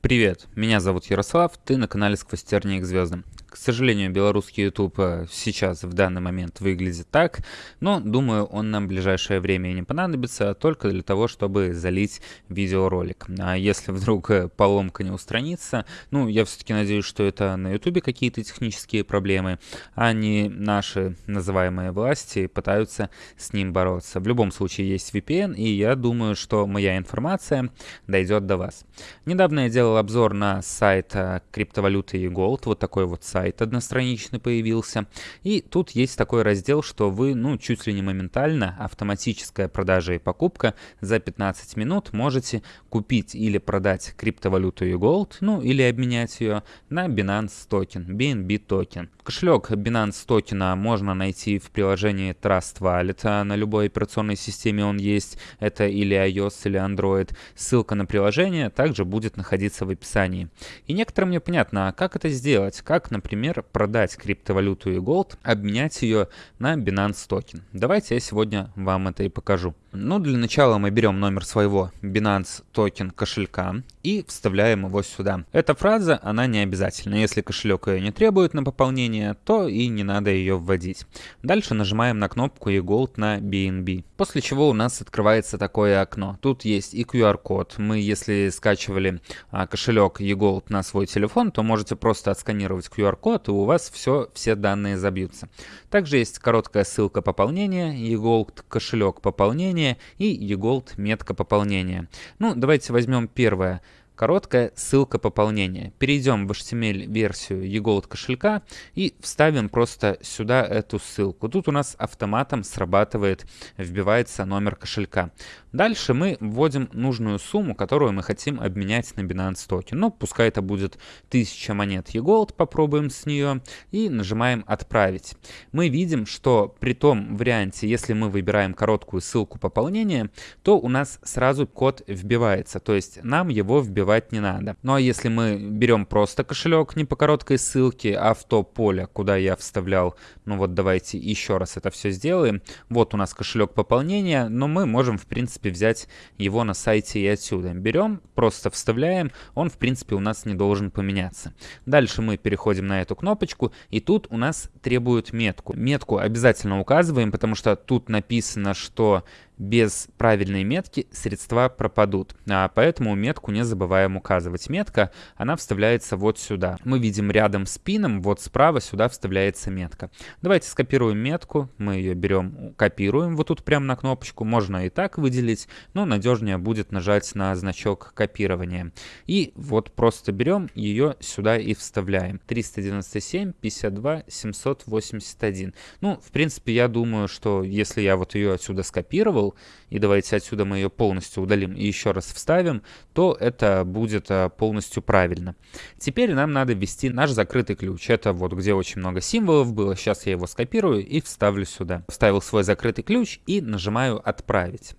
Привет, меня зовут Ярослав, ты на канале Сквозь тернии к звездам. К сожалению, белорусский YouTube э, сейчас в данный момент выглядит так, но думаю, он нам в ближайшее время не понадобится, только для того, чтобы залить видеоролик. А если вдруг э, поломка не устранится, ну, я все-таки надеюсь, что это на YouTube какие-то технические проблемы, а не наши называемые власти пытаются с ним бороться. В любом случае есть VPN, и я думаю, что моя информация дойдет до вас. Недавно я делал обзор на сайт э, криптовалюты e-gold, вот такой вот сайт сайт одностраничный появился. И тут есть такой раздел, что вы, ну, чуть ли не моментально, автоматическая продажа и покупка за 15 минут можете купить или продать криптовалюту e-gold, ну, или обменять ее на Binance токен, BNB токен. Кошелек Binance токена можно найти в приложении Trust Wallet, а на любой операционной системе он есть, это или iOS, или Android. Ссылка на приложение также будет находиться в описании. И некоторым мне понятно, а как это сделать, как, например, например, продать криптовалюту e-gold, обменять ее на Binance токен. Давайте я сегодня вам это и покажу. Ну, для начала мы берем номер своего Binance токен кошелька и вставляем его сюда. Эта фраза, она не обязательна. Если кошелек ее не требует на пополнение, то и не надо ее вводить. Дальше нажимаем на кнопку e-gold на BNB. После чего у нас открывается такое окно. Тут есть и QR-код. Мы, если скачивали а, кошелек e-gold на свой телефон, то можете просто отсканировать QR-код, и у вас все, все данные забьются. Также есть короткая ссылка пополнения, e-gold кошелек пополнения, пополнения и eGold метка пополнения. Ну, давайте возьмем первое. Короткая ссылка пополнения. Перейдем в HTML-версию eGold кошелька и вставим просто сюда эту ссылку. Тут у нас автоматом срабатывает, вбивается номер кошелька. Дальше мы вводим нужную сумму, которую мы хотим обменять на Binance токен. Ну, пускай это будет 1000 монет eGold, попробуем с нее и нажимаем «Отправить». Мы видим, что при том варианте, если мы выбираем короткую ссылку пополнения, то у нас сразу код вбивается, то есть нам его вбивать вбивать не надо. Ну а если мы берем просто кошелек не по короткой ссылке, а в то поле, куда я вставлял, ну вот давайте еще раз это все сделаем. Вот у нас кошелек пополнения, но мы можем в принципе взять его на сайте и отсюда. Берем, просто вставляем, он в принципе у нас не должен поменяться. Дальше мы переходим на эту кнопочку и тут у нас требуют метку. Метку обязательно указываем, потому что тут написано, что без правильной метки средства пропадут, а поэтому метку не забываем указывать. Метка, она вставляется вот сюда. Мы видим рядом с пином, вот справа сюда вставляется метка. Давайте скопируем метку, мы ее берем, копируем вот тут прямо на кнопочку, можно и так выделить, но надежнее будет нажать на значок копирования. И вот просто берем ее сюда и вставляем. 397, 52, 781. Ну, в принципе, я думаю, что если я вот ее отсюда скопировал, сделал, и давайте отсюда мы ее полностью удалим и еще раз вставим, то это будет э, полностью правильно. Теперь нам надо ввести наш закрытый ключ. Это вот где очень много символов было. Сейчас я его скопирую и вставлю сюда. Вставил свой закрытый ключ и нажимаю «Отправить».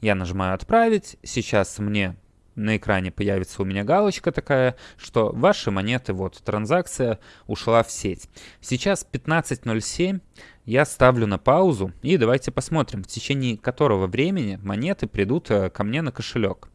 Я нажимаю «Отправить». Сейчас мне на экране появится у меня галочка такая, что ваши монеты, вот транзакция ушла в сеть. Сейчас 15.07, я ставлю на паузу и давайте посмотрим, в течение которого времени монеты придут э, ко мне на кошелек.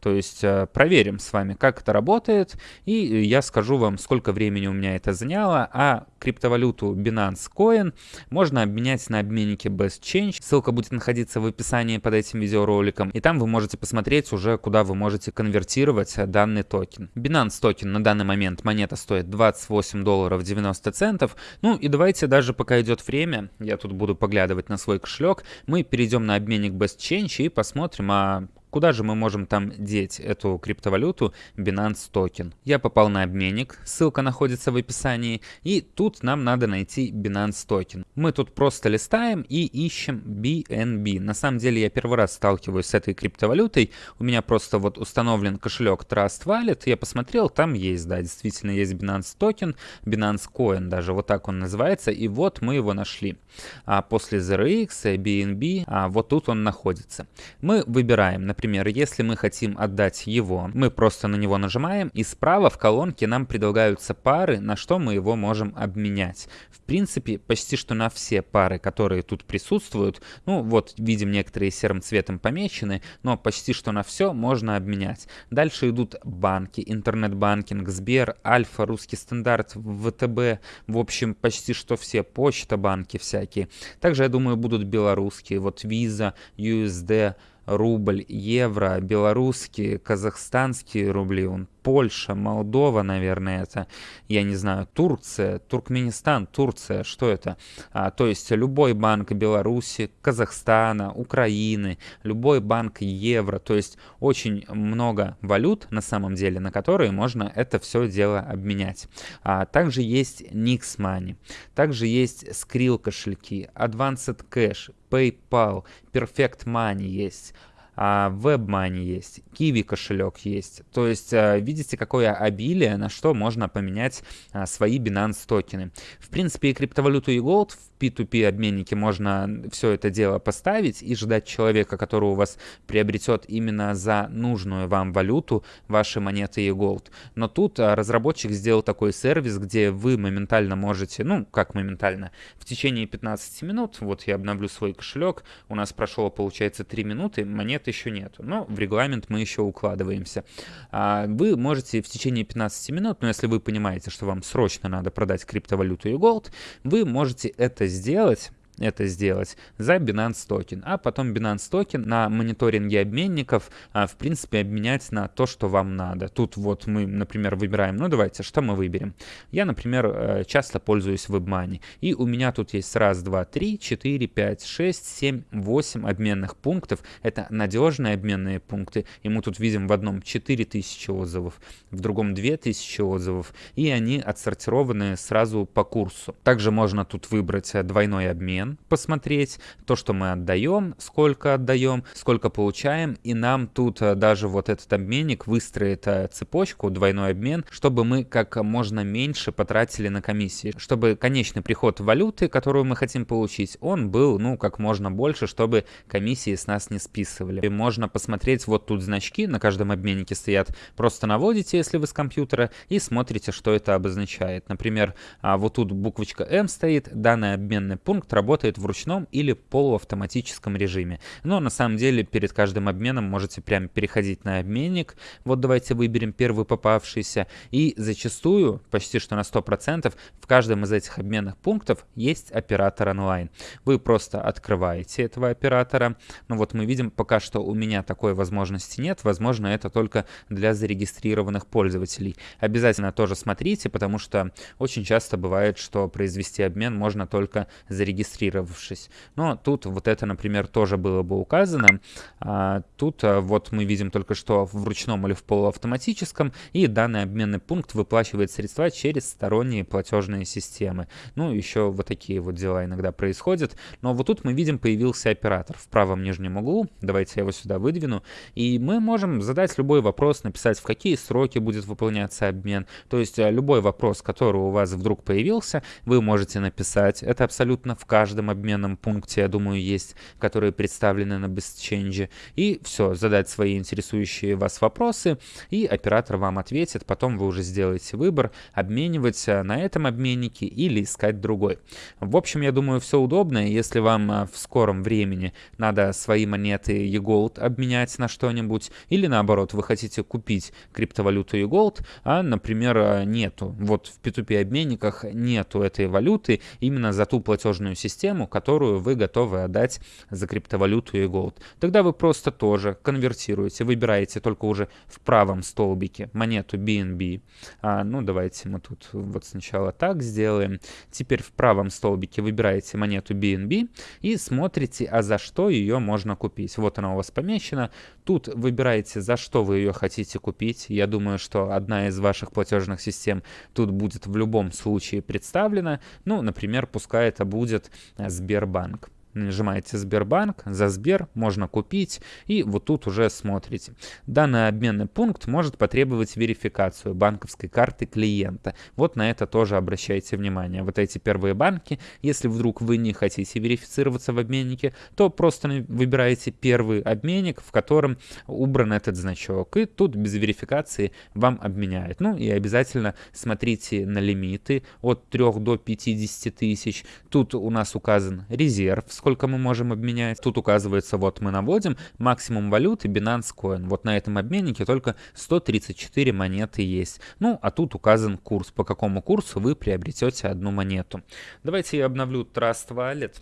То есть э, проверим с вами, как это работает, и я скажу вам, сколько времени у меня это заняло, а криптовалюту Binance Coin можно обменять на обменнике Best Change. Ссылка будет находиться в описании под этим видеороликом, и там вы можете посмотреть уже, куда вы можете конвертировать данный токен. Binance токен на данный момент монета стоит 28 долларов 90 центов. Ну и давайте даже пока идет время, я тут буду поглядывать на свой кошелек, мы перейдем на обменник Best Change и посмотрим, а Куда же мы можем там деть эту криптовалюту Binance токен? Я попал на обменник, ссылка находится в описании, и тут нам надо найти Binance токен. Мы тут просто листаем и ищем BNB. На самом деле я первый раз сталкиваюсь с этой криптовалютой, у меня просто вот установлен кошелек Trust Wallet, я посмотрел, там есть, да, действительно есть Binance токен, Binance Coin даже, вот так он называется, и вот мы его нашли. А после ZRX, BNB, а вот тут он находится. Мы выбираем, например, Например, если мы хотим отдать его, мы просто на него нажимаем, и справа в колонке нам предлагаются пары, на что мы его можем обменять. В принципе, почти что на все пары, которые тут присутствуют, ну вот видим некоторые серым цветом помечены, но почти что на все можно обменять. Дальше идут банки, интернет-банкинг, Сбер, Альфа, Русский стандарт, ВТБ, в общем, почти что все, почта, банки всякие. Также, я думаю, будут белорусские, вот Visa, USD, рубль, евро, белорусские, казахстанские рубли, он Польша, Молдова, наверное, это, я не знаю, Турция, Туркменистан, Турция, что это? А, то есть любой банк Беларуси, Казахстана, Украины, любой банк евро, то есть очень много валют на самом деле, на которые можно это все дело обменять. А, также есть Nix Money, также есть Skrill кошельки, Advanced Cash, PayPal, Perfect Money есть, а, WebMoney есть, Kiwi кошелек есть. То есть а, видите, какое обилие, на что можно поменять а, свои Binance токены. В принципе, и криптовалюту и Gold в P2P обменнике можно все это дело поставить и ждать человека, который у вас приобретет именно за нужную вам валюту ваши монеты и Gold. Но тут разработчик сделал такой сервис, где вы моментально можете, ну как моментально, в течение 15 минут, вот я обновлю свой кошелек, у нас прошло получается 3 минуты, монет нет, еще нету. Но в регламент мы еще укладываемся. А, вы можете в течение 15 минут, но если вы понимаете, что вам срочно надо продать криптовалюту и gold, вы можете это сделать это сделать за Binance токен, а потом Binance токен на мониторинге обменников, а, в принципе, обменять на то, что вам надо. Тут вот мы, например, выбираем, ну давайте, что мы выберем? Я, например, э, часто пользуюсь WebMoney, и у меня тут есть раз, два, три, четыре, пять, шесть, семь, восемь обменных пунктов. Это надежные обменные пункты, и мы тут видим в одном 4000 отзывов, в другом 2000 отзывов, и они отсортированы сразу по курсу. Также можно тут выбрать э, двойной обмен, обмен, посмотреть то, что мы отдаем, сколько отдаем, сколько получаем, и нам тут э, даже вот этот обменник выстроит э, цепочку, двойной обмен, чтобы мы как можно меньше потратили на комиссии, чтобы конечный приход валюты, которую мы хотим получить, он был, ну, как можно больше, чтобы комиссии с нас не списывали. И можно посмотреть, вот тут значки на каждом обменнике стоят, просто наводите, если вы с компьютера, и смотрите, что это обозначает. Например, а, вот тут буквочка М стоит, данный обменный пункт работает работает в ручном или полуавтоматическом режиме. Но на самом деле перед каждым обменом можете прямо переходить на обменник. Вот давайте выберем первый попавшийся. И зачастую, почти что на 100%, в каждом из этих обменных пунктов есть оператор онлайн. Вы просто открываете этого оператора. Ну вот мы видим, пока что у меня такой возможности нет. Возможно, это только для зарегистрированных пользователей. Обязательно тоже смотрите, потому что очень часто бывает, что произвести обмен можно только зарегистрированным зарегистрировавшись. Но тут вот это, например, тоже было бы указано. А, тут а, вот мы видим только что в ручном или в полуавтоматическом, и данный обменный пункт выплачивает средства через сторонние платежные системы. Ну, еще вот такие вот дела иногда происходят. Но вот тут мы видим, появился оператор в правом нижнем углу. Давайте я его сюда выдвину. И мы можем задать любой вопрос, написать, в какие сроки будет выполняться обмен. То есть а, любой вопрос, который у вас вдруг появился, вы можете написать. Это абсолютно в каждом каждом обменном пункте, я думаю, есть, которые представлены на BestChange. И все, задать свои интересующие вас вопросы, и оператор вам ответит. Потом вы уже сделаете выбор, обменивать на этом обменнике или искать другой. В общем, я думаю, все удобно. Если вам а, в скором времени надо свои монеты eGold обменять на что-нибудь, или наоборот, вы хотите купить криптовалюту eGold, а, например, а, нету. Вот в P2P обменниках нету этой валюты именно за ту платежную систему, систему, которую вы готовы отдать за криптовалюту и голд. Тогда вы просто тоже конвертируете, выбираете только уже в правом столбике монету BNB. А, ну, давайте мы тут вот сначала так сделаем. Теперь в правом столбике выбираете монету BNB и смотрите, а за что ее можно купить. Вот она у вас помечена. Тут выбираете, за что вы ее хотите купить. Я думаю, что одна из ваших платежных систем тут будет в любом случае представлена. Ну, например, пускай это будет Сбербанк. Нажимаете Сбербанк, за Сбер можно купить, и вот тут уже смотрите. Данный обменный пункт может потребовать верификацию банковской карты клиента. Вот на это тоже обращайте внимание. Вот эти первые банки, если вдруг вы не хотите верифицироваться в обменнике, то просто выбираете первый обменник, в котором убран этот значок, и тут без верификации вам обменяют. Ну и обязательно смотрите на лимиты от 3 до 50 тысяч. Тут у нас указан резерв, сколько мы можем обменять. Тут указывается, вот мы наводим максимум валюты Binance Coin. Вот на этом обменнике только 134 монеты есть. Ну, а тут указан курс, по какому курсу вы приобретете одну монету. Давайте я обновлю Trust Wallet.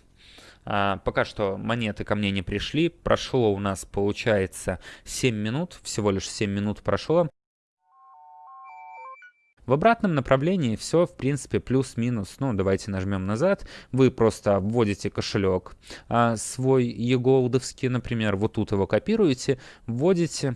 А, пока что монеты ко мне не пришли. Прошло у нас, получается, 7 минут. Всего лишь 7 минут прошло. В обратном направлении все, в принципе, плюс-минус. Ну, давайте нажмем назад. Вы просто вводите кошелек а, свой еголдовский, например, вот тут его копируете, вводите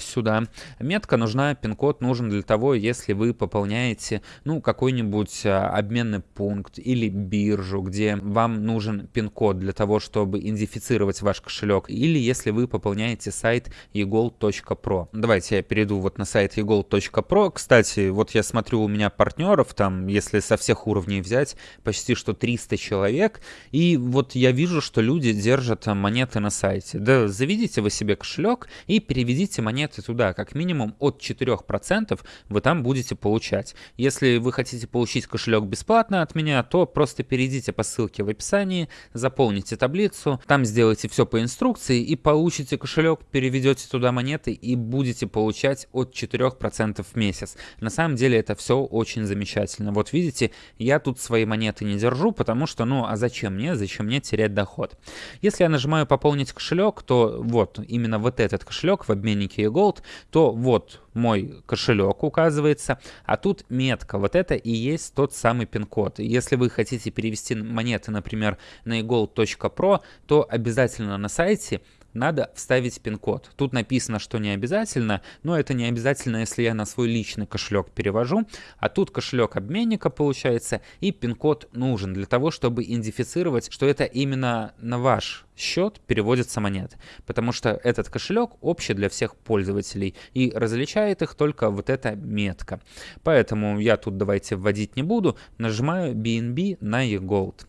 сюда. Метка нужна, пин-код нужен для того, если вы пополняете, ну, какой-нибудь а, обменный пункт или биржу, где вам нужен пин-код для того, чтобы идентифицировать ваш кошелек, или если вы пополняете сайт egold.pro. Давайте я перейду вот на сайт egold.pro. Кстати, вот я смотрю, у меня партнеров там, если со всех уровней взять, почти что 300 человек, и вот я вижу, что люди держат монеты на сайте. Да, заведите вы себе кошелек и переведите монеты монеты туда, как минимум от 4% вы там будете получать. Если вы хотите получить кошелек бесплатно от меня, то просто перейдите по ссылке в описании, заполните таблицу, там сделайте все по инструкции и получите кошелек, переведете туда монеты и будете получать от 4% в месяц. На самом деле это все очень замечательно. Вот видите, я тут свои монеты не держу, потому что, ну, а зачем мне, зачем мне терять доход? Если я нажимаю пополнить кошелек, то вот именно вот этот кошелек в обменнике Gold, то вот мой кошелек указывается, а тут метка. Вот это и есть тот самый пин-код. Если вы хотите перевести монеты, например, на egold.pro, то обязательно на сайте надо вставить пин-код. Тут написано, что не обязательно, но это не обязательно, если я на свой личный кошелек перевожу. А тут кошелек обменника получается, и пин-код нужен для того, чтобы идентифицировать, что это именно на ваш счет переводятся монеты. Потому что этот кошелек общий для всех пользователей и различает их только вот эта метка. Поэтому я тут давайте вводить не буду, нажимаю BNB на eGold.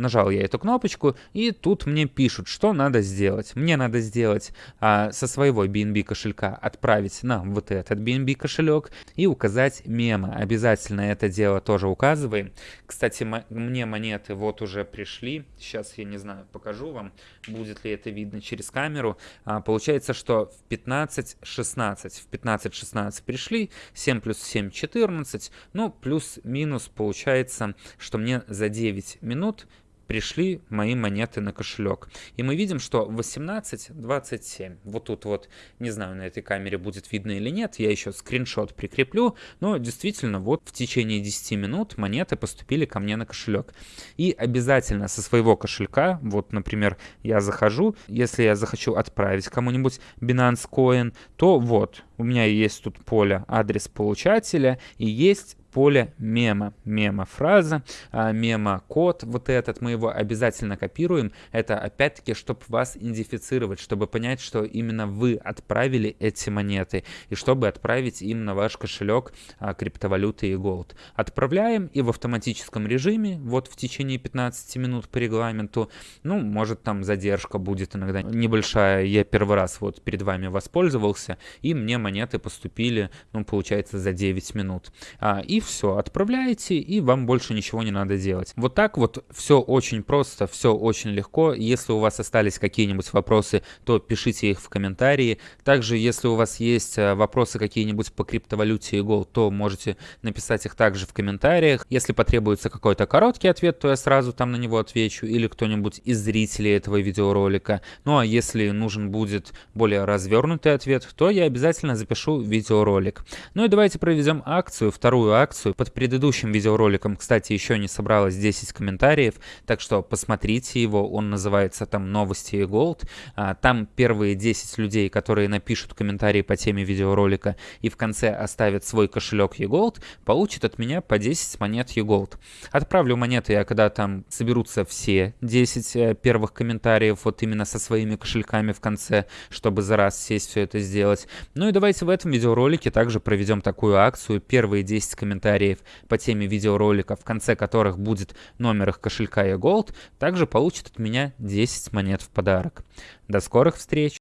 Нажал я эту кнопочку, и тут мне пишут, что надо сделать. Мне надо сделать а, со своего BNB кошелька отправить на вот этот BNB кошелек и указать мемо. Обязательно это дело тоже указываем. Кстати, мне монеты вот уже пришли. Сейчас я не знаю, покажу вам, будет ли это видно через камеру. А, получается, что в 15-16, в 15-16 пришли, 7 плюс 7 14, ну плюс-минус получается, что мне за 9 минут пришли мои монеты на кошелек. И мы видим, что 18.27. Вот тут вот, не знаю, на этой камере будет видно или нет, я еще скриншот прикреплю, но действительно вот в течение 10 минут монеты поступили ко мне на кошелек. И обязательно со своего кошелька, вот, например, я захожу, если я захочу отправить кому-нибудь Binance Coin, то вот, у меня есть тут поле адрес получателя и есть поле мема. Мема-фраза, а, мема-код вот этот, мы его обязательно копируем. Это опять-таки, чтобы вас идентифицировать, чтобы понять, что именно вы отправили эти монеты, и чтобы отправить им на ваш кошелек а, криптовалюты и голд. Отправляем, и в автоматическом режиме, вот в течение 15 минут по регламенту, ну, может там задержка будет иногда небольшая, я первый раз вот перед вами воспользовался, и мне монеты поступили, ну, получается, за 9 минут. А, все, отправляете, и вам больше ничего не надо делать. Вот так вот все очень просто, все очень легко. Если у вас остались какие-нибудь вопросы, то пишите их в комментарии. Также, если у вас есть э, вопросы какие-нибудь по криптовалюте и Gold, то можете написать их также в комментариях. Если потребуется какой-то короткий ответ, то я сразу там на него отвечу, или кто-нибудь из зрителей этого видеоролика. Ну а если нужен будет более развернутый ответ, то я обязательно запишу видеоролик. Ну и давайте проведем акцию, вторую акцию акцию. Под предыдущим видеороликом, кстати, еще не собралось 10 комментариев, так что посмотрите его, он называется там «Новости и Gold». А, там первые 10 людей, которые напишут комментарии по теме видеоролика и в конце оставят свой кошелек eGold, получат от меня по 10 монет eGold. Отправлю монеты я, когда там соберутся все 10 э, первых комментариев, вот именно со своими кошельками в конце, чтобы за раз сесть все это сделать. Ну и давайте в этом видеоролике также проведем такую акцию. Первые 10 комментариев по теме видеоролика, в конце которых будет номер их кошелька eGold, также получат от меня 10 монет в подарок. До скорых встреч!